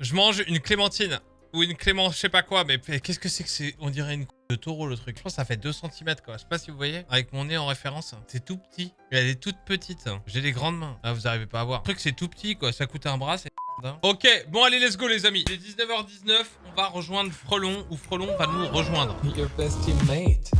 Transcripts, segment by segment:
Je mange une clémentine. Ou une clément, je sais pas quoi, mais qu'est-ce que c'est que c'est On dirait une de taureau le truc. Je pense que ça fait 2 cm quoi. Je sais pas si vous voyez. Avec mon nez en référence. C'est tout petit. Elle est toute petite. J'ai des grandes mains. Ah, vous arrivez pas à voir. Le truc c'est tout petit quoi. Ça coûte un bras, c'est. Ok, bon allez, let's go les amis. Il est 19h19. On va rejoindre Frelon ou Frelon va nous rejoindre. Your best teammate.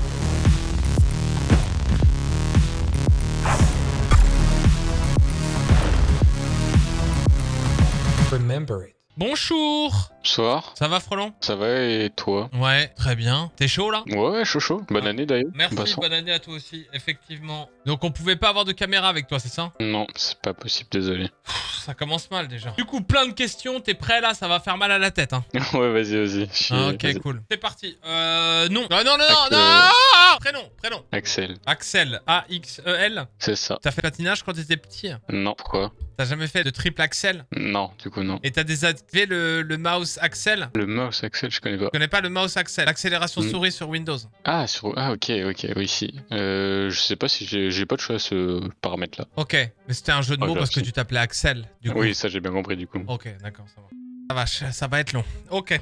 Remember it. Bonjour Bonsoir, Ça va Frelon ça va et toi? Ouais, très bien. T'es chaud là? Ouais, chaud chaud. Bonne Ah. année d'ailleurs. Merci, Passons. bonne année à toi aussi, effectivement. Donc on pouvait pas avoir de caméra avec toi, c'est ça? Non, c'est pas possible, désolé. Pff, Ça commence mal déjà. Du coup, plein de questions, t'es prêt là? Ça va faire mal à la tête, hein ouais, vas-y, vas-y. Ah, Ok, cool. C'est parti. Euh, non. Non, non, non, non, non Prénom, prénom. Axel, Axel, A-X-E-L. c'est ça. T'as fait patinage quand t'étais petit? Non, pourquoi? T'as jamais fait de triple Axel? Non, du coup, non. Et t'as désactivé le, le mouse Axel? Le mouse Axel, je connais pas. Tu connais pas le mouse Axel? Accélération Mm. souris sur Windows. Ah, sur... ah ok, ok, oui, si. Euh, je sais pas si j'ai pas de choix à ce paramètre-là. Ok, mais c'était un jeu de Oh, mots parce que tu t'appelais Axel, du coup. Oui, ça j'ai bien compris du coup. Ok, d'accord, ça va. Ça va, ça va être long. Ok.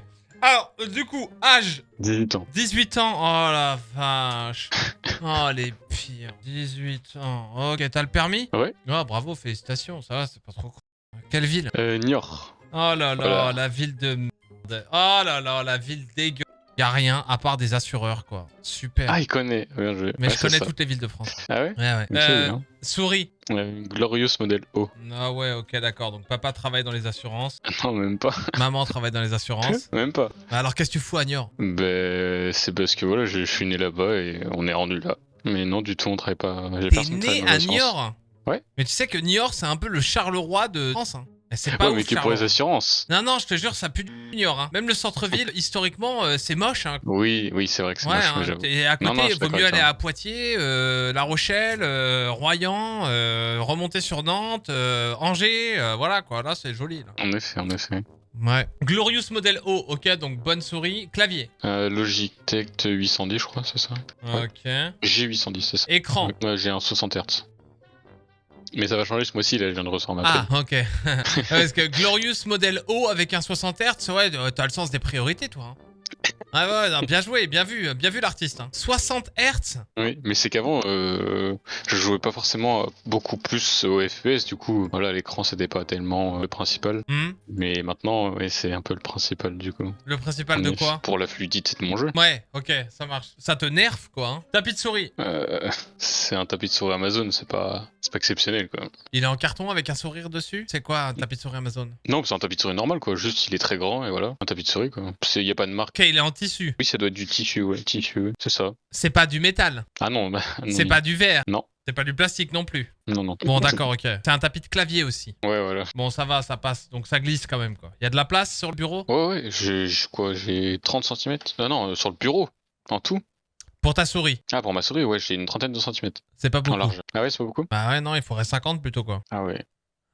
Alors, du coup, âge 18 ans. 18 ans. Oh la vache. Oh les pires. 18 ans. Ok, t'as le permis Ouais. Oh, bravo, félicitations. Ça va, c'est pas trop. Quelle ville Euh, Niort. Oh là là, Voilà. la ville de merde. Oh là là, la ville dégueu. Y a rien à part des assureurs, quoi. Super. Ah, il connaît. Bien joué. Mais Ouais, je connais ça. toutes les villes de France. Ah ouais Ouais, Euh, bien. souris. Glorious Model O. Ah ouais, ok, d'accord. Donc papa travaille dans les assurances. Non, même pas. Maman travaille dans les assurances. même pas. Alors qu'est-ce que tu fous à Niort Ben, c'est parce que voilà, je je suis né là-bas et on est rendu là. Mais non, du tout, on travaille pas. T'es né à. Niort? Ouais. Mais tu sais que Niort, c'est un peu le Charleroi de France. Hein. Et C'est pas Ouais, ouf, mais que pour les assurances. Non, non, je te jure, ça pue du Niort. Hein. Même le centre-ville, historiquement, euh, c'est moche. Hein. Oui, oui, c'est vrai que c'est Ouais, moche, hein, et à côté, Non, non, vaut mieux aller à Poitiers, euh, La Rochelle, euh, Royan, remonter sur Nantes, Angers, voilà quoi, là c'est joli. Là. En effet, en effet. Ouais. Glorious Model O, ok, donc bonne souris, clavier. Euh, Logitech 810, je crois, c'est ça? Ouais. Ok. G810, c'est ça. Écran. Ouais, j'ai un 60 Hz. Mais ça va changer ce mois-ci, là, je viens de ma Ah, ok. Ouais, Parce que Glorious Model O avec un 60 Hz, ouais, euh, t'as le sens des priorités, toi. hein. Ah ouais, non, bien joué, bien vu, bien vu l'artiste. hein. 60 Hz Oui, mais c'est qu'avant, euh, je jouais pas forcément beaucoup plus au FPS, du coup, voilà, l'écran c'était pas tellement euh, le principal. Hmm, Mais maintenant, ouais, c'est un peu le principal, du coup. Le principal de quoi? Pour la fluidité de mon jeu. Ouais, ok, ça marche. Ça te nerve, quoi. Hein. Tapis de souris. Euh, c'est un tapis de souris Amazon, c'est pas, pas exceptionnel, quoi. Il est en carton avec un sourire dessus? C'est quoi un tapis de souris Amazon? Non, c'est un tapis de souris normal, quoi. Juste, il est très grand et voilà. Un tapis de souris, quoi. Il y a pas de marque. Ok, il est en tissu. Oui, ça doit être du tissu, ouais, tissu, c'est ça. C'est pas du métal. Ah non, bah, non, C'est pas du verre. Non. C'est pas du plastique non plus. Non, non. Bon, d'accord, ok. C'est un tapis de clavier aussi. Ouais, voilà. Bon, ça va, ça passe. Donc ça glisse quand même, quoi. Il y a de la place sur le bureau? Ouais, ouais, j'ai j'ai quoi J'ai 30 cm Ah non, euh, sur le bureau, en tout. Pour ta souris? Ah, pour ma souris, ouais, j'ai une trentaine de centimètres C'est pas en beaucoup. large. Ah ouais, c'est pas beaucoup? Bah ouais, non, il faudrait 50 plutôt, quoi. Ah ouais.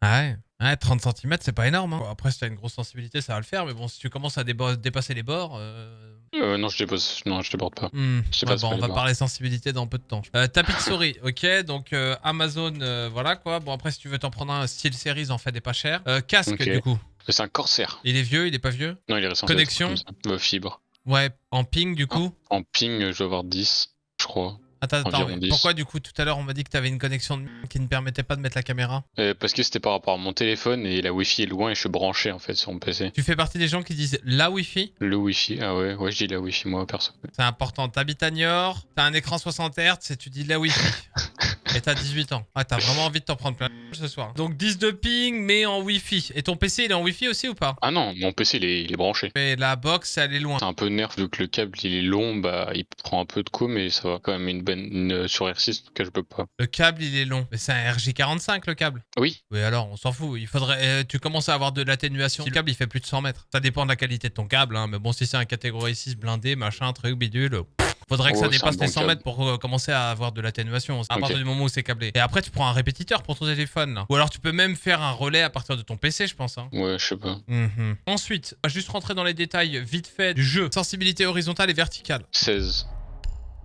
Ah ouais. Ouais, 30 cm, c'est pas énorme. Hein. Après, si t'as une grosse sensibilité, ça va le faire. Mais bon, si tu commences à dépasser les bords. Euh... Euh, non, je dépose, non, je déborde pas. hmm, Je sais ouais, pas, c'est bon, pas on les va bords. parler sensibilité dans peu de temps. Euh, tapis de souris, ok. Donc euh, Amazon, euh, voilà quoi. Bon, après, si tu veux t'en prendre un style series, en fait des pas chers. Euh, casque, Ok. du coup. C'est un corsaire. Il est vieux, il est pas vieux? Non, il est récent. Connexion? euh, Fibre. Ouais, en ping, du coup? En ping, euh, je dois avoir 10, je crois. Attends, attends, Environ mais 10. pourquoi du coup tout à l'heure on m'a dit que t'avais une connexion de qui ne permettait pas de mettre la caméra Euh, parce que c'était par rapport à mon téléphone et la Wi-Fi est loin et je suis branché en fait sur mon PC. Tu fais partie des gens qui disent la Wi-Fi? Le Wi-Fi, ah ouais, ouais, je dis la Wi-Fi moi perso. C'est important. T'habites à Niort, t'as un écran 60 Hz et tu dis la Wi-Fi. et t'as 18 ans. Ah, t'as vraiment envie de t'en prendre plein ce soir. Donc 10 de ping, mais en Wi-Fi. Et ton PC, il est en Wi-Fi aussi ou pas? Ah non, mon PC il est, il est branché. Mais la box, elle est loin. C'est un peu nerf vu que le câble il est long, bah il prend un peu de coup, mais ça va quand même une bonne une, sur R6, donc je peux pas. Le câble, il est long. Mais c'est un RJ45 le câble. Oui, Oui, alors, on s'en fout. Il faudrait. euh, tu commences à avoir de l'atténuation. Si le câble, il fait plus de 100 mètres. Ça dépend de la qualité de ton câble, hein. Mais bon, si c'est un catégorie 6 blindé, machin, truc, bidule. Faudrait que ça c'est dépasse les 100 câble. mètres pour euh, commencer à avoir de l'atténuation. À partir du moment où c'est câblé. Et après, tu prends un répétiteur pour ton téléphone. Là. Ou alors, tu peux même faire un relais à partir de ton PC, je pense. hein. ouais, je sais pas. Mhm. Ensuite, on va juste rentrer dans les détails vite fait du jeu. Sensibilité horizontale et verticale. 16.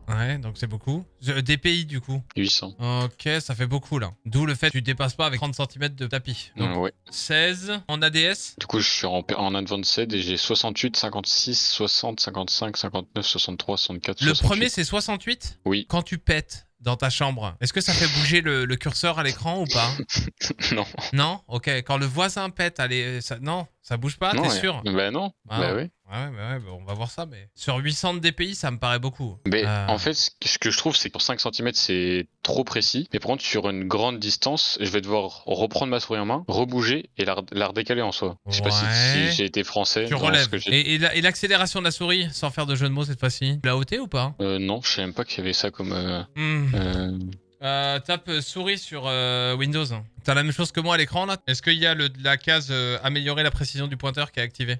Ouais, donc c'est beaucoup. Je- DPI du coup. 800. Ok, ça fait beaucoup là. D'où le fait que tu dépasses pas avec 30 cm de tapis. Donc ouais. 16 en ADS. Du coup, je suis en, en Advanced et j'ai 68, 56, 60, 55, 59, 63, 64, Le 68. premier c'est 68 Oui. Quand tu pètes dans ta chambre, est-ce que ça fait bouger le, le curseur à l'écran ou pas? Non. Non? Ok, quand le voisin pète, allez, ça, non, ça bouge pas, t'es sûr Bah non. Ah. Bah oui. Ouais, bah ouais, bah on va voir ça, mais sur 800 de DPI, ça me paraît beaucoup. Mais Euh, en fait, ce que- je trouve, c'est que pour 5 cm, c'est trop précis. Mais par contre, sur une grande distance, je vais devoir reprendre ma souris en main, rebouger et la, la redécaler en soi. Je sais pas si, j'ai été français. tu relèves. que Et, et la- l'accélération de la souris, sans faire de jeu de mots cette fois-ci, tu l'as ôté ou pas? Euh, non, je savais même pas qu'il y avait ça comme. euh, Hmm. Euh, tape euh, souris sur euh, Windows. T'as la même chose que moi à l'écran là? Est-ce qu'il y a le, la case euh, améliorer la précision du pointeur qui est activée?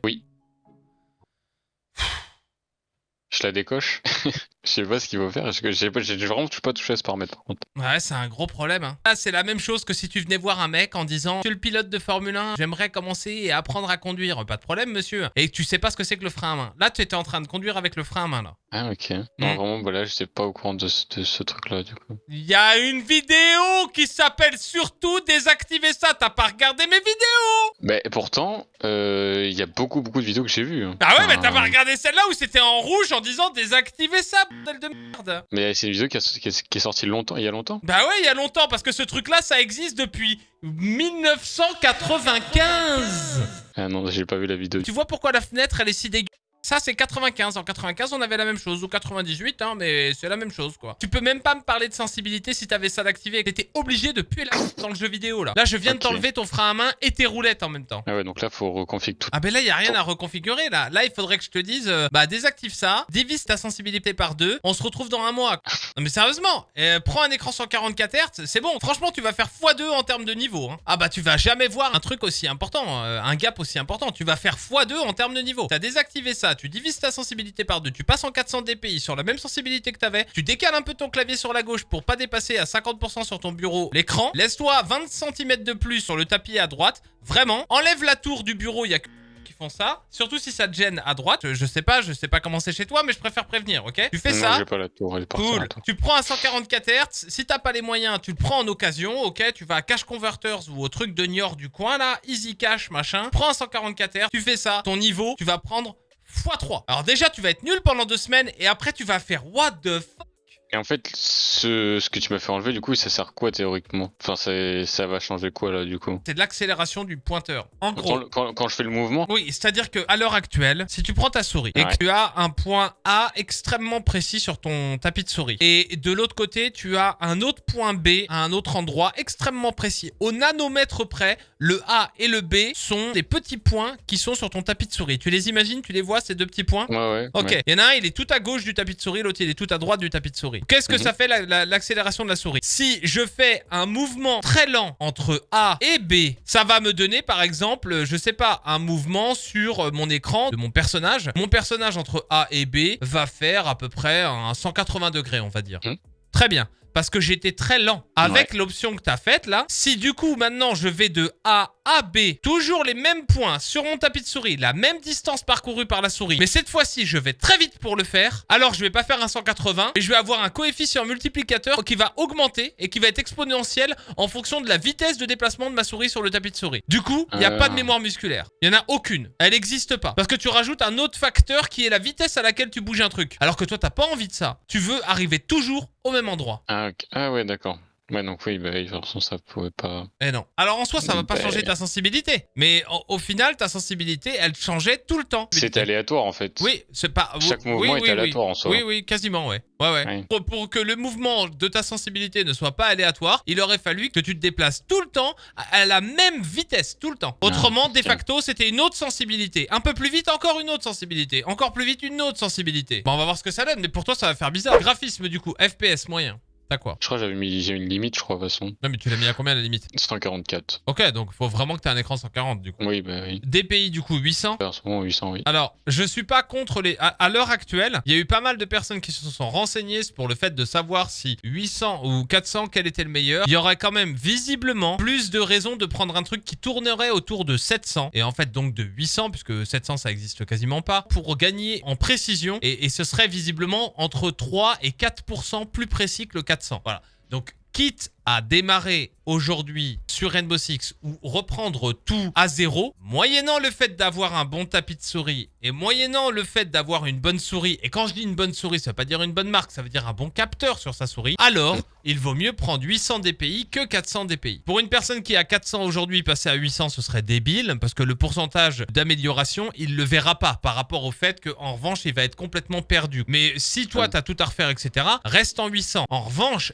Je la décoche. je sais pas ce qu'il faut faire. J'ai vraiment pas touché à ce paramètre par contre. Ouais, c'est un gros problème. Hein. Là, c'est la même chose que si tu venais voir un mec en disant Monsieur le pilote de Formule 1, j'aimerais commencer et apprendre à conduire. Pas de problème, monsieur. Et tu sais pas ce que c'est que le frein à main. Là, tu étais en train de conduire avec le frein à main là. Ah, ok. Non, Mm. vraiment, bah là, j'étais pas au courant de ce, truc-là, du coup. Il y a une vidéo qui s'appelle surtout désactiver ça. T'as pas regardé mes vidéos? Et pourtant, euh, il y a beaucoup, beaucoup de vidéos que j'ai vues. hein. Ah ouais, mais t'as pas regardé celle-là où c'était en rouge en disant désactiver ça, de merde. Mais c'est une vidéo qui, a- qui est- qui est sortie longtemps, il y a longtemps. Bah ouais, il y a longtemps, parce que ce truc-là, ça existe depuis 1995 Ah non, j'ai pas vu la vidéo. Tu vois pourquoi la fenêtre, elle est si dégueu ça, c'est 95. En 95, on avait la même chose. Ou 98, hein, mais c'est la même chose, quoi. Tu peux même pas me parler de sensibilité si t'avais ça d'activer. T'étais obligé de puer la dans le jeu vidéo, là. Là, je viens de t'enlever ton frein à main et tes roulettes en même temps. Ah ouais, donc là, faut reconfigurer tout. Ah ben là, il y a rien à reconfigurer là. Là, il faudrait que je te dise euh, bah désactive ça, divise ta sensibilité par deux, on se retrouve dans un mois. Non mais sérieusement, euh, prends un écran 144 Hz, c'est bon. Franchement, tu vas faire x2 en termes de niveau. hein. Ah bah tu vas jamais voir un truc aussi important, euh, un gap aussi important. Tu vas faire x2 en termes de niveau. T'as désactivé ça, tu divises ta sensibilité par deux, tu passes en 400 dpi sur la même sensibilité que t'avais, tu décales un peu ton clavier sur la gauche pour pas dépasser à 50% sur ton bureau l'écran, laisse-toi 20 cm de plus sur le tapis à droite, vraiment, enlève la tour du bureau, il y a que qui font ça. Surtout si ça te gêne à droite. Je, je sais pas, je sais pas comment c'est chez toi, mais je préfère prévenir, ok? Tu fais non, ça. pas la tour, elle. Cool. Tu prends un 144 Hz. Si t'as pas les moyens, tu le prends en occasion, ok? Tu vas à Cash Converters ou au truc de Niort du coin là, Easy Cash machin. Prends un 144 Hz. Tu fais ça. Ton niveau, tu vas prendre x3. Alors déjà, tu vas être nul pendant deux semaines et après tu vas faire what the fuck? Et en fait, ce, ce que tu m'as fait enlever, du coup, ça sert quoi théoriquement? Enfin, ça va changer quoi là, du coup? C'est de l'accélération du pointeur. En gros. quand, quand- quand je fais le mouvement? Oui, c'est-à-dire que à l'heure actuelle, si tu prends ta souris et que tu as un point A extrêmement précis sur ton tapis de souris, et de l'autre côté, tu as un autre point B à un autre endroit extrêmement précis, au nanomètre près, le A et le B sont des petits points qui sont sur ton tapis de souris. Tu les imagines, tu les vois, ces deux petits points? Ouais, ouais. Ok, ouais. il y en a un, il est tout à gauche du tapis de souris, l'autre il est tout à droite du tapis de souris. Qu'est-ce que Mhm. ça fait la- la- l'accélération de la souris Si je fais un mouvement très lent entre A et B, ça va me donner par exemple, je sais pas, un mouvement sur mon écran de mon personnage. Mon personnage entre A et B va faire à peu près un 180 degrés, on va dire. Mhm. Très bien. Parce que j'étais très lent. Avec l'option que tu as faite là, si du coup maintenant je vais de A à B, toujours les mêmes points sur mon tapis de souris, la même distance parcourue par la souris, mais cette fois-ci je vais très vite pour le faire, alors je vais pas faire un 180, et je vais avoir un coefficient multiplicateur qui va augmenter et qui va être exponentiel en fonction de la vitesse de déplacement de ma souris sur le tapis de souris. Du coup, il n'y a Ah. pas de mémoire musculaire. Il y en a aucune. Elle n'existe pas. Parce que tu rajoutes un autre facteur qui est la vitesse à laquelle tu bouges un truc. Alors que toi, t'as pas envie de ça. Tu veux arriver toujours au même endroit. Ah. Ah ouais, d'accord. Ouais, donc oui, bah, de toute façon, ça pouvait pas. Eh non. Alors en soi, ça va pas changer ta sensibilité. Mais au, au final, ta sensibilité, elle changeait tout le temps. C'était aléatoire en fait. Oui, c'est pas. Chaque mouvement oui, est oui, aléatoire oui. en soi. Oui, oui, quasiment, ouais. Ouais, ouais. Pour, pour que le mouvement de ta sensibilité ne soit pas aléatoire, il aurait fallu que tu te déplaces tout le temps à la même vitesse, tout le temps. Autrement, de ok. facto, c'était une autre sensibilité. Un peu plus vite, encore une autre sensibilité. Encore plus vite, une autre sensibilité. Bon, on va voir ce que ça donne, mais pour toi, ça va faire bizarre. Graphisme, du coup, FPS moyen. T'as quoi Je crois que j'avais mis, j'ai une limite, je crois, de toute façon. Non, mais tu l'as mis à combien la limite 144. Ok, donc faut vraiment que t'aies un écran 140 du coup. Oui, bah oui. DPI du coup 800. En ce moment, 800, oui. Alors, je suis pas contre les. À, à l'heure actuelle, il y a eu pas mal de personnes qui se sont renseignées pour le fait de savoir si 800 ou 400, quel était le meilleur. Il y aurait quand même visiblement plus de raisons de prendre un truc qui tournerait autour de 700 et en fait donc de 800 puisque 700 ça existe quasiment pas pour gagner en précision et, et ce serait visiblement entre 3 et 4% plus précis que le 400. Voilà. Donc quitte à démarrer aujourd'hui sur Rainbow Six ou reprendre tout à zéro, moyennant le fait d'avoir un bon tapis de souris et moyennant le fait d'avoir une bonne souris, et quand je dis une bonne souris, ça veut pas dire une bonne marque, ça veut dire un bon capteur sur sa souris, alors il vaut mieux prendre 800 DPI que 400 DPI. Pour une personne qui est à 400 aujourd'hui, passer à 800, ce serait débile, parce que le pourcentage d'amélioration, il le verra pas par rapport au fait qu'en revanche, il va être complètement perdu. Mais si toi, tu as tout à refaire, etc., reste en 800. En revanche,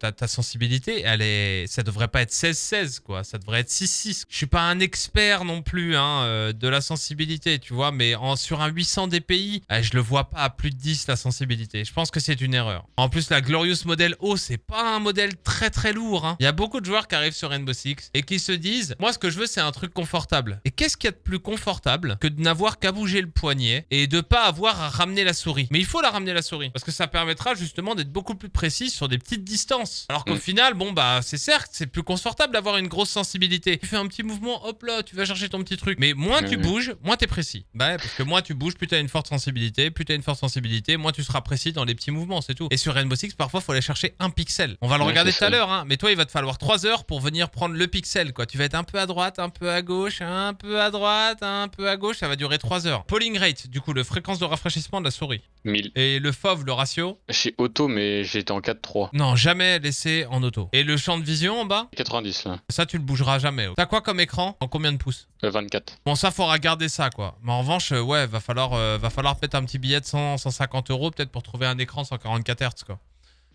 ta, ta- sensibilité, elle est, devrait pas être 16-16, quoi. Ça devrait être 6-6. Je suis pas un expert non plus hein, euh, de la sensibilité, tu vois, mais en, sur un 800 DPI, eh, je le vois pas à plus de 10 la sensibilité. Je pense que c'est une erreur. En plus, la Glorious Model O, c'est pas un modèle très très lourd. hein. Il y a beaucoup de joueurs qui arrivent sur Rainbow Six et qui se disent, moi, ce que je veux, c'est un truc confortable. Et qu'est-ce qu'il y a de plus confortable que de n'avoir qu'à bouger le poignet et de pas avoir à ramener la souris? Mais il faut la ramener la souris parce que ça permettra justement d'être beaucoup plus précis sur des petites distances. Alors qu'au Mm. final, bon bah, c'est certes, c'est plus confortable d'avoir une grosse sensibilité. Tu fais un petit mouvement, hop là, tu vas chercher ton petit truc. Mais moins tu bouges, moins t'es précis. Bah ouais, parce que moins tu bouges, plus t'as une forte sensibilité, plus t'as une forte sensibilité, moins tu seras précis dans les petits mouvements, c'est tout. Et sur Rainbow Six, parfois, faut aller chercher un pixel. On va le Ouais, regarder tout à l'heure, hein. Mais toi, il va te falloir 3 heures pour venir prendre le pixel, quoi. Tu vas être un peu à droite, un peu à gauche, un peu à droite, un peu à gauche. Ça va durer 3 heures. Polling rate, du coup, le fréquence de rafraîchissement de la souris. 1000. Et le FOV, le ratio? Chez Auto, mais j'étais en 4-3. Non, jamais laissé en auto. Et le champ de vision en bas 90 là. Ça, tu le bougeras jamais. T'as quoi comme écran En combien de pouces Euh, 24. Bon, ça, faudra garder ça, quoi. Mais en revanche, euh, ouais, va falloir, euh, va falloir mettre un petit billet de 100, 150 euros, peut-être pour trouver un écran 144 Hz, quoi.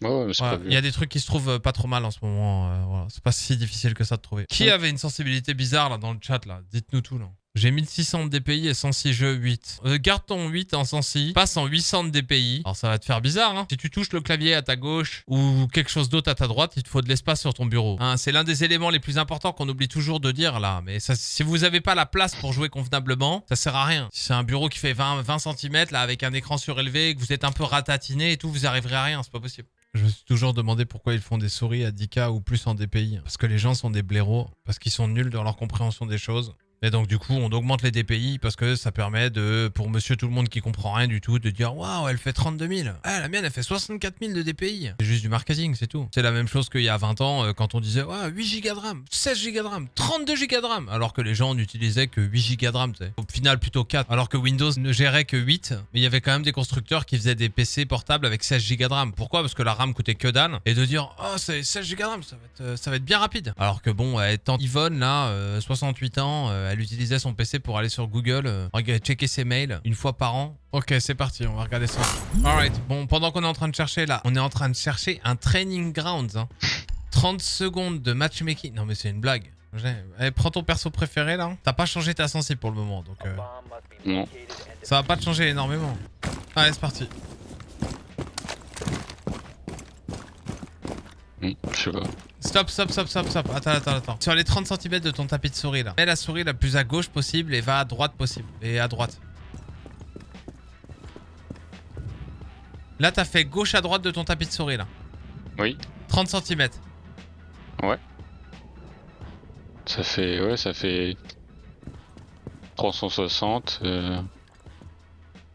Ouais, ouais, Il y a des trucs qui se trouvent euh, pas trop mal en ce moment. euh, voilà. C'est pas si difficile que ça de trouver. Qui avait une sensibilité bizarre, là, dans le chat, là? Dites-nous tout, là. J'ai 1600 de DPI et 106 jeux 8. Euh, garde ton 8 en 106, passe en 800 de DPI. Alors ça va te faire bizarre, hein. Si tu touches le clavier à ta gauche ou quelque chose d'autre à ta droite, il te faut de l'espace sur ton bureau. Hein, c'est l'un des éléments les plus importants qu'on oublie toujours de dire là. Mais si vous avez pas la place pour jouer convenablement, ça sert à rien. Si c'est un bureau qui fait 20, 20 cm là avec un écran surélevé, que vous êtes un peu ratatiné et tout, vous arriverez à rien, c'est pas possible. Je me suis toujours demandé pourquoi ils font des souris à 10K ou plus en DPI. Parce que les gens sont des blaireaux, parce qu'ils sont nuls dans leur compréhension des choses. Et donc du coup, on augmente les DPI parce que ça permet de, pour monsieur tout le monde qui comprend rien du tout, de dire waouh, elle fait 32 000. Ah, la mienne, elle fait 64 000 de DPI. C'est juste du marketing, c'est tout. C'est la même chose qu'il y a 20 ans euh, quand on disait ouais, 8 Go de RAM, 16 Go de RAM, 32 Go de RAM, alors que les gens n'utilisaient que 8 Go de RAM. tu sais. Au final, plutôt 4. Alors que Windows ne gérait que 8, mais il y avait quand même des constructeurs qui faisaient des PC portables avec 16 Go de RAM. Pourquoi? Parce que la RAM coûtait que dalle. Et de dire oh, c'est 16 Go de RAM, ça va, être, euh, ça va être bien rapide. Alors que bon, étant Yvonne là, euh, 68 ans, euh, elle utilisait son PC pour aller sur Google, euh, regarder- checker ses mails une fois par an. Ok, c'est parti, on va regarder ça. Alright, bon, pendant qu'on est en train de chercher là, on est en train de chercher un training grounds. hein. 30 secondes de matchmaking. Non mais c'est une blague. J'ai- Allez, prends ton perso préféré là. T'as pas changé ta sensible pour le moment, donc euh, Non. ça va pas te changer énormément. Allez, c'est parti. Hmm, je sais pas. Stop, stop, stop, stop, stop. Attends, attends, attends. Sur les 30 cm de ton tapis de souris là, mets la souris la plus à gauche possible et va à droite possible. Et à droite. Là, t'as fait gauche à droite de ton tapis de souris là. Oui. 30 cm. Ça fait. Ouais, ça fait. 360. euh,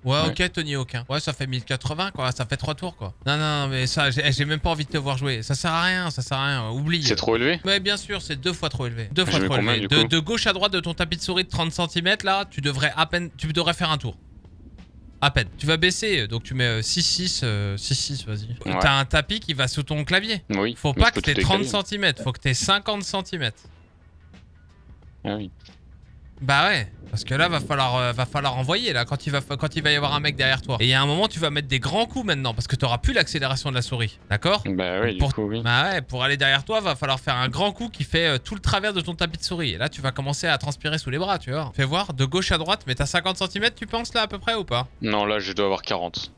Ouais, Ouais. ok, Tony aucun. Ouais, ça fait 1080 quoi, ça fait 3 tours quoi. Non, non, mais ça, j'ai j'ai même pas envie de te voir jouer. Ça sert à rien, ça sert à rien. Oublie. C'est trop élevé Ouais, bien sûr, c'est deux fois trop élevé. Deux fois trop combien, élevé. De, gauche à droite de ton tapis de souris de 30 cm, là, tu devrais à peine. Tu devrais faire un tour. À peine. Tu vas baisser, donc tu mets 6-6, euh, 6-6, vas-y. Ouais. T'as un tapis qui va sous ton clavier. Oui. Faut pas que t'aies tout 30 décaler. cm, faut que t'aies 50 cm. Ah oui. Bah ouais, parce que là va falloir euh, va falloir envoyer là quand il va quand il va y avoir un mec derrière toi. Et il y a un moment tu vas mettre des grands coups maintenant parce que t'auras plus l'accélération de la souris, d'accord? Bah oui, du Pour- coup, oui. Bah ouais, pour aller derrière toi, va falloir faire un grand coup qui fait euh, tout le travers de ton tapis de souris. Et là, tu vas commencer à transpirer sous les bras, tu vois. Fais voir, de gauche à droite, mais t'as 50 cm, tu penses là à peu près ou pas? Non, là, je dois avoir 40.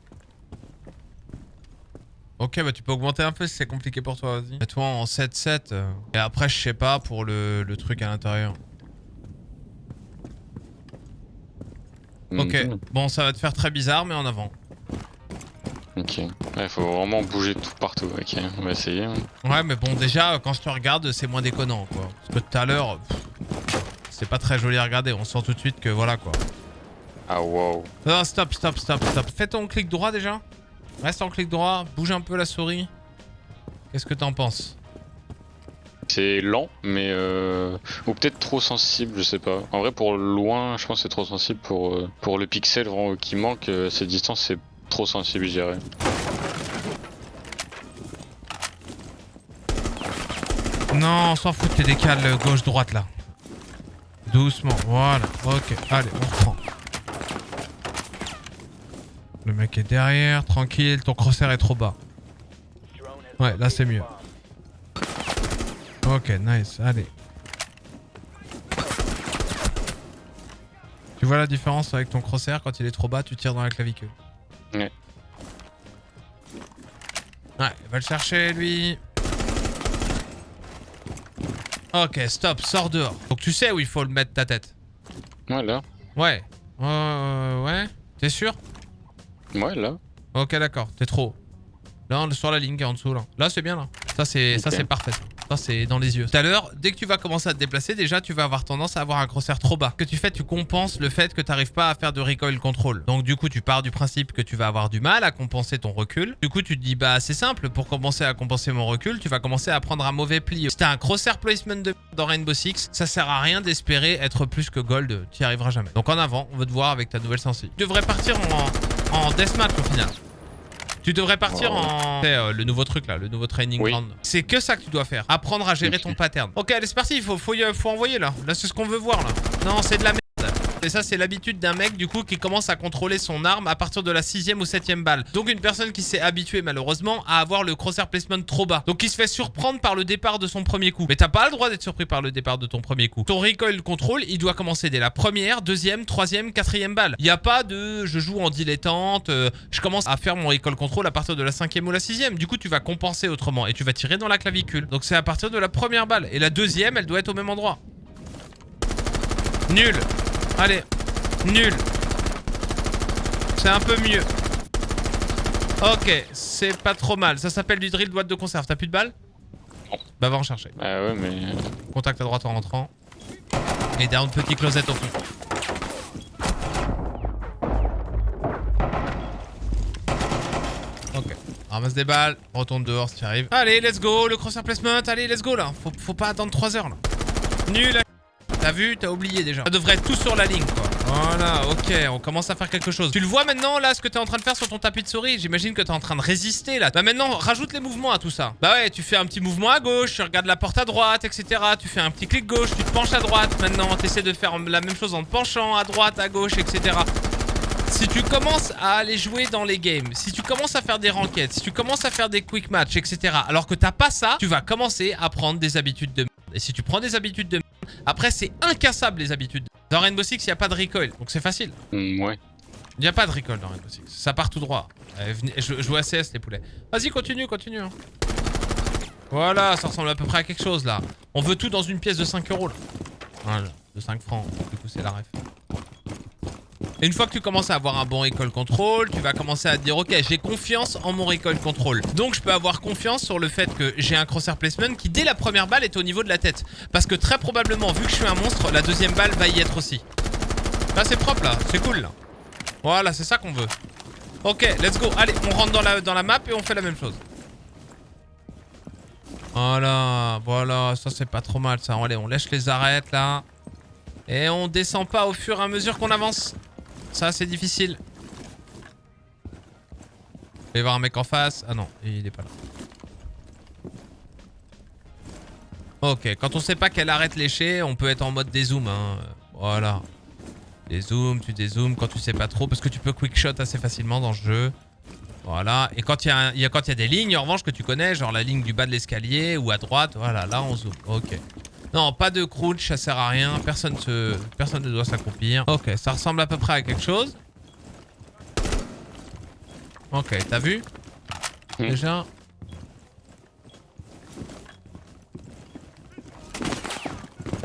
Ok, bah tu peux augmenter un peu si c'est compliqué pour toi, vas-y. Mets-toi en 7-7. euh, Et après, je sais pas pour le, le truc à l'intérieur. Ok, Mhm. bon, ça va te faire très bizarre, mais en avant. Ok. Ouais, faut vraiment bouger tout partout. Ok, on va essayer. hein. Ouais, mais bon, déjà, quand je te regarde, c'est moins déconnant, quoi. Parce que tout à l'heure, c'est pas très joli à regarder. On sent tout de suite que voilà, quoi. Ah wow. Non, stop, stop, stop, stop. Fais ton clic droit déjà. Reste en clic droit, bouge un peu la souris. Qu'est-ce que t'en penses? C'est lent, mais euh... ou peut-être trop sensible, je sais pas. En vrai, pour loin, je pense que c'est trop sensible pour euh, le pixel qui manque. euh, cette distance, c'est trop sensible, je dirais. Non, on s'en fout, t'es décalé gauche-droite là. Doucement, voilà. Ok, allez, on reprend. Le mec est derrière, tranquille, ton crosshair est trop bas. Ouais, là c'est mieux. Ok, nice, allez. Tu vois la différence avec ton crosshair quand il est trop bas, tu tires dans la clavicule. Ouais. Ouais, va le chercher lui. Ok, stop, sors dehors. Donc tu sais où il faut le mettre ta tête. Ouais, là. Ouais. Euh, ouais. T'es sûr? Ouais, là. Ok, d'accord. T'es trop. haut. Là, on est sur la ligne qui est en dessous là. Là, c'est bien là. Ça, c'est parfait. Ça, c'est dans les yeux. Tout à l'heure, dès que tu vas commencer à te déplacer, déjà, tu vas avoir tendance à avoir un crosshair trop bas. Que tu fais, tu compenses le fait que tu n'arrives pas à faire de recoil control. Donc, du coup, tu pars du principe que tu vas avoir du mal à compenser ton recul. Du coup, tu te dis, bah, c'est simple. Pour commencer à compenser mon recul, tu vas commencer à prendre un mauvais pli. Si t'as un crosshair placement de dans Rainbow Six, ça sert à rien d'espérer être plus que gold. Tu y arriveras jamais. Donc, en avant, on veut te voir avec ta nouvelle sensi. Tu devrais partir en, en deathmatch au final. Tu devrais partir Oh. en... C'est euh, le nouveau truc là, le nouveau training Oui. ground. C'est que ça que tu dois faire. Apprendre à gérer ton pattern. Ok, allez, c'est parti, il faut, faut, y- faut envoyer là. Là, c'est ce qu'on veut voir là. Non, c'est de la merde. Et ça, c'est l'habitude d'un mec du coup qui commence à contrôler son arme à partir de la sixième ou septième balle. Donc une personne qui s'est habituée malheureusement à avoir le crosshair placement trop bas. Donc qui se fait surprendre par le départ de son premier coup. Mais t'as pas le droit d'être surpris par le départ de ton premier coup. Ton recoil control, il doit commencer dès la première, deuxième, troisième, quatrième balle. Il y a pas de je joue en dilettante, euh, je commence à faire mon recoil control à partir de la cinquième ou la sixième. Du coup, tu vas compenser autrement et tu vas tirer dans la clavicule. Donc c'est à partir de la première balle. Et la deuxième, elle doit être au même endroit. Nul. Allez. Nul. C'est un peu mieux. Ok, c'est pas trop mal. Ça s'appelle du drill boîte de conserve. T'as plus de balles. Bah va en chercher. Ah ouais, mais Contact à droite en rentrant. Et down petit closette au fond. Ok. Ramasse des balles, retourne dehors si tu arrives. Allez, let's go, le crosshair placement, allez, let's go là. Faut, faut pas attendre 3 heures là. Nul. T'as vu, t'as oublié déjà. Ça devrait être tout sur la ligne quoi. Voilà, ok, on commence à faire quelque chose. Tu le vois maintenant là, ce que t'es en train de faire sur ton tapis de souris? J'imagine que t'es en train de résister là. Bah maintenant, rajoute les mouvements à tout ça. Bah ouais, tu fais un petit mouvement à gauche, tu regardes la porte à droite, etc. Tu fais un petit clic gauche, tu te penches à droite. Maintenant, t'essaies de faire la même chose en te penchant à droite, à gauche, etc. Si tu commences à aller jouer dans les games, si tu commences à faire des ranked, si tu commences à faire des quick match, etc. Alors que t'as pas ça, tu vas commencer à prendre des habitudes de. Et si tu prends des habitudes de après c'est incassable les habitudes. Dans Rainbow Six, il n'y a pas de recoil, donc c'est facile. mm, ouais. Il n'y a pas de recoil dans Rainbow Six. Ça part tout droit. Euh, venez- je joue à CS les poulets. Vas-y, continue, continue. hein. Voilà, ça ressemble à peu près à quelque chose là. On veut tout dans une pièce de 5 euros là. Voilà, de 5 francs. Du coup, c'est la ref. Une fois que tu commences à avoir un bon recoil control, tu vas commencer à dire ok j'ai confiance en mon recoil control. Donc je peux avoir confiance sur le fait que j'ai un crosshair placement qui dès la première balle est au niveau de la tête. Parce que très probablement vu que je suis un monstre, la deuxième balle va y être aussi. Là c'est propre là, c'est cool là. Voilà c'est ça qu'on veut. Ok let's go, allez on rentre dans la, dans la map et on fait la même chose. Voilà, voilà, ça c'est pas trop mal ça. Allez on lèche les arêtes là. Et on descend pas au fur et à mesure qu'on avance. Ça, c'est difficile. Je vais voir un mec en face. Ah non, il est pas là. Ok, quand on sait pas quelle arrête lécher, on peut être en mode dézoom. Hein. Voilà. Dézoom, tu dézoomes quand tu sais pas trop. Parce que tu peux quick shot assez facilement dans le jeu. Voilà. Et quand il y, a y a des lignes, en revanche, que tu connais, genre la ligne du bas de l'escalier ou à droite, voilà, là on zoome. Ok. Non, pas de crouch, ça sert à rien. Personne, se... Personne ne doit s'accroupir. Ok, ça ressemble à peu près à quelque chose. Ok, t'as vu Mm. déjà.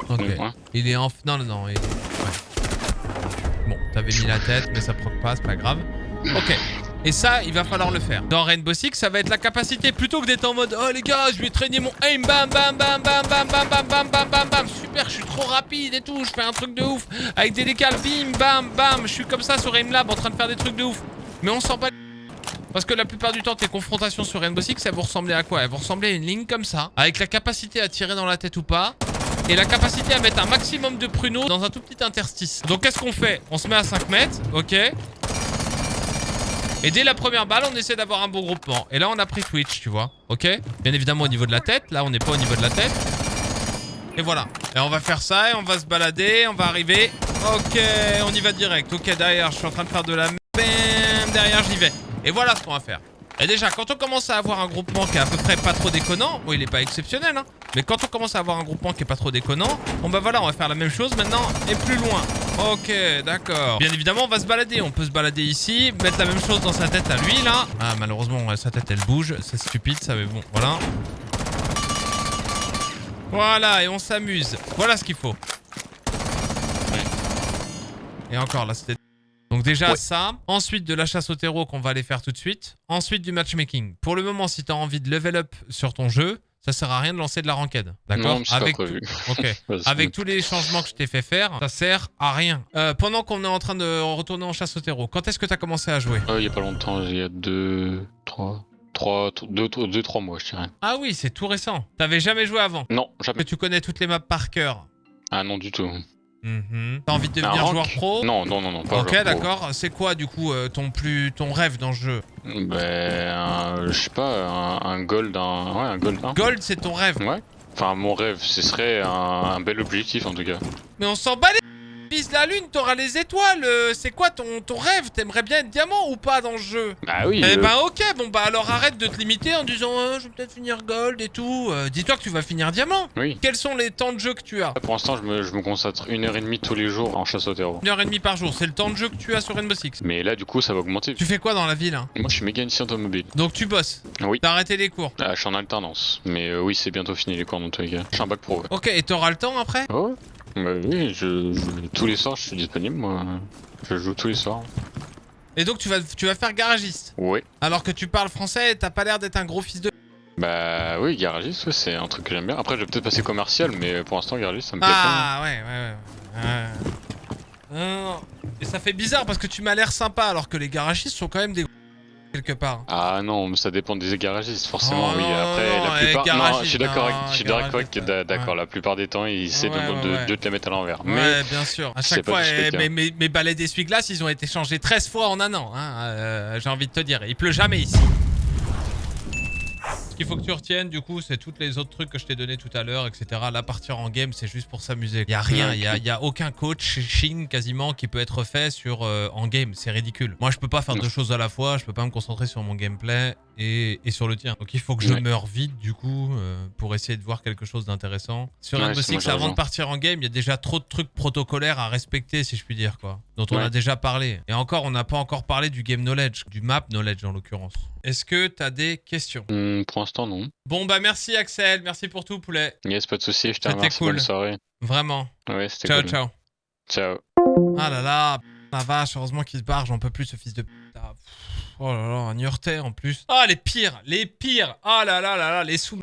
Ok. Ouais. Il est en... Non, non, non. il- ouais. Bon, t'avais mis la tête, mais ça proc pas, c'est pas grave. Ok. Et ça, il va falloir le faire. Dans Rainbow Six, ça va être la capacité. Plutôt que d'être en mode Oh les gars, je vais traîner mon aim, bam, bam, bam, bam, bam, bam, bam, bam, bam, bam, bam. Super, je suis trop rapide et tout. Je fais un truc de ouf. Avec des décales, bim, bam, bam. Je suis comme ça sur Aimlab en train de faire des trucs de ouf. Mais on s'en bat parce que la plupart du temps, tes confrontations sur Rainbow Six, elles vont ressembler à quoi Elles vont ressembler à une ligne comme ça, avec la capacité à tirer dans la tête ou pas, et la capacité à mettre un maximum de pruneaux dans un tout petit interstice. Donc qu'est-ce qu'on fait On se met à 5 mètres, ok et dès la première balle, on essaie d'avoir un bon groupement. Et là, on a pris Twitch, tu vois. Ok Bien évidemment au niveau de la tête. Là, on n'est pas au niveau de la tête. Et voilà. Et on va faire ça et on va se balader. On va arriver. Ok, on y va direct. Ok, derrière, je suis en train de faire de la... Bam Derrière, j'y vais. Et voilà ce qu'on va faire. Et déjà, quand on commence à avoir un groupement qui est à peu près pas trop déconnant, bon, il est pas exceptionnel, hein, mais quand on commence à avoir un groupement qui est pas trop déconnant, bon bah voilà, on va faire la même chose maintenant et plus loin. Ok, d'accord. Bien évidemment, on va se balader. On peut se balader ici, mettre la même chose dans sa tête à lui, là. Ah, malheureusement, sa tête, elle bouge. C'est stupide, ça, mais bon, voilà. Voilà, et on s'amuse. Voilà ce qu'il faut. Et encore, là, c'était... Donc déjà Ouais. ça, ensuite de la chasse au terreau qu'on va aller faire tout de suite, ensuite du matchmaking. Pour le moment, si tu as envie de level up sur ton jeu, ça sert à rien de lancer de la ranked. D'accord Avec prévu. tout- Ok. Vas-y. Avec tous les changements que je t'ai fait faire, ça sert à rien. Euh, pendant qu'on est en train de retourner en chasse au terreau, quand est-ce que tu as commencé à jouer Euh, il y a pas longtemps, il y a deux, trois, trois, deux, deux, deux, trois mois, je dirais. Ah oui, c'est tout récent. T'avais jamais joué avant. Non, Que jamais. tu connais toutes les maps par cœur? Ah non, du tout. Mhm. T'as envie de Un devenir rank joueur pro Non, non, non, non, pas Ok, joueur pro. d'accord. C'est quoi du coup euh, ton plus ton rêve dans le jeu? Ben, un- je sais pas, un, un gold, un, ouais, un gold 1. Gold, c'est ton rêve. Ouais. Enfin, mon rêve, ce serait un, un bel objectif en tout cas. Mais on s'en bat les vise la lune, t'auras les étoiles. euh, C'est quoi ton, ton rêve? T'aimerais bien être diamant ou pas dans le jeu? Bah oui. Eh euh, ben ok, bon bah alors arrête de te limiter en disant euh, je vais peut-être finir gold et tout. Euh, Dis-toi que tu vas finir diamant. Oui. Quels sont les temps de jeu que tu as? Pour l'instant, je me, je me consacre une heure et demie tous les jours en chasse au terreau. Une heure et demie par jour, c'est le temps de jeu que tu as sur Rainbow Six. Mais là, du coup, ça va augmenter. Tu fais quoi dans la ville hein? Moi, je suis mécanicien automobile. Donc tu bosses? Oui. T'as arrêté les cours? Ah, je suis en alternance. Mais oui, c'est bientôt fini les cours dans tous les cas. Je suis un bac pro. Ouais. Ok, et t'auras le temps après? Oh. Bah oui, je, je- tous les soirs, je suis disponible, moi. Je joue tous les soirs. Et donc tu vas, tu vas faire garagiste. Ouais. Alors que tu parles français et t'as pas l'air d'être un gros fils de... Bah oui, garagiste, ouais, c'est un truc que j'aime bien. Après, je vais peut-être passer commercial, mais pour l'instant, garagiste, ça me plaît Ah ouais, ouais, ouais. ouais. Non, non. Et ça fait bizarre parce que tu m'as l'air sympa alors que les garagistes sont quand même des... quelque part. Ah non, mais ça dépend des garagistes, forcément. Oh oui, après, non, la plupart. Non, je suis d'accord avec, je suis d'accord ouais. La plupart des temps, ils essaient de, Ouais, ouais, de, ouais. de te les mettre à l'envers. Mais Ouais, bien sûr. À chaque fois, eh, mes, mes balais d'essuie-glace, ils ont été changés 13 fois en un an. Hein, euh, J'ai envie de te dire. Il pleut jamais ici. Ce qu'il faut que tu retiennes, du coup, c'est toutes les autres trucs que je t'ai donné tout à l'heure, etc. Là, partir en game, c'est juste pour s'amuser. Il y a rien, il y a, y a aucun coaching quasiment qui peut être fait sur euh, en game. C'est ridicule. Moi, je peux pas faire Non. deux choses à la fois. Je peux pas me concentrer sur mon gameplay et, et sur le tien. Donc, il faut que je Ouais. meure vite, du coup, euh, pour essayer de voir quelque chose d'intéressant. Sur Ouais, Rainbow Six, avant de partir en game, il y a déjà trop de trucs protocolaires à respecter, si je puis dire, quoi. Dont on Ouais. a déjà parlé. Et encore, on n'a pas encore parlé du game knowledge, du map knowledge en l'occurrence. Est-ce que t'as des questions? Hum, pour l'instant, non. Bon, bah merci Axel, merci pour tout, poulet. Yes, pas de soucis, je te C'était remercie. cool. Bonne soirée. Vraiment. Ouais, c'était Ciao, cool. ciao. Ciao. Ah là là, la vache, heureusement qu'il se barre, j'en peux plus ce fils de putain. Oh là là, un Niortais en plus. Ah, les pires, les pires. Ah là là là là, les sous...